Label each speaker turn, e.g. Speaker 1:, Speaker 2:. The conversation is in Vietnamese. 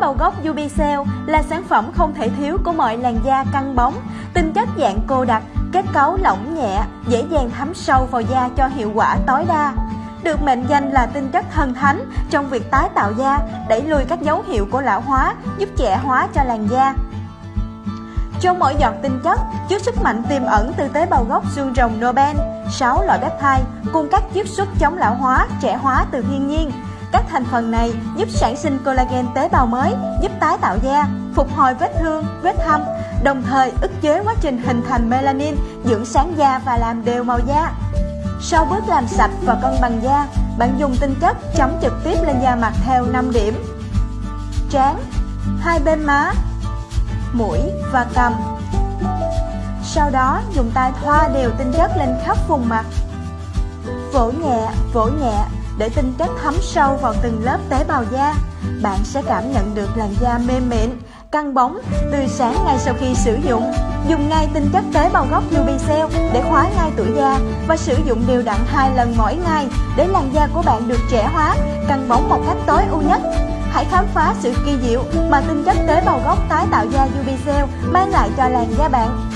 Speaker 1: bào gốc Ubicell là sản phẩm không thể thiếu của mọi làn da căng bóng, tinh chất dạng cô đặc, kết cấu lỏng nhẹ, dễ dàng thấm sâu vào da cho hiệu quả tối đa. Được mệnh danh là tinh chất thần thánh trong việc tái tạo da, đẩy lùi các dấu hiệu của lão hóa, giúp trẻ hóa cho làn da. Trong mỗi giọt tinh chất chứa sức mạnh tiềm ẩn từ tế bào gốc xương rồng Nobel, 6 loại peptide cùng các chiết xuất chống lão hóa, trẻ hóa từ thiên nhiên. Các thành phần này giúp sản sinh collagen tế bào mới, giúp tái tạo da, phục hồi vết thương, vết thâm, đồng thời ức chế quá trình hình thành melanin, dưỡng sáng da và làm đều màu da. Sau bước làm sạch và cân bằng da, bạn dùng tinh chất chấm trực tiếp lên da mặt theo 5 điểm. Trán, hai bên má, mũi và cằm. Sau đó dùng tay thoa đều tinh chất lên khắp vùng mặt. Vỗ nhẹ, vỗ nhẹ để tinh chất thấm sâu vào từng lớp tế bào da. Bạn sẽ cảm nhận được làn da mềm mịn, căng bóng, tươi sáng ngay sau khi sử dụng. Dùng ngay tinh chất tế bào gốc Ubicell để khóa ngay tuổi da và sử dụng đều đặn hai lần mỗi ngày để làn da của bạn được trẻ hóa, căng bóng một cách tối ưu nhất. Hãy khám phá sự kỳ diệu mà tinh chất tế bào gốc tái tạo da Ubicell mang lại cho làn da bạn.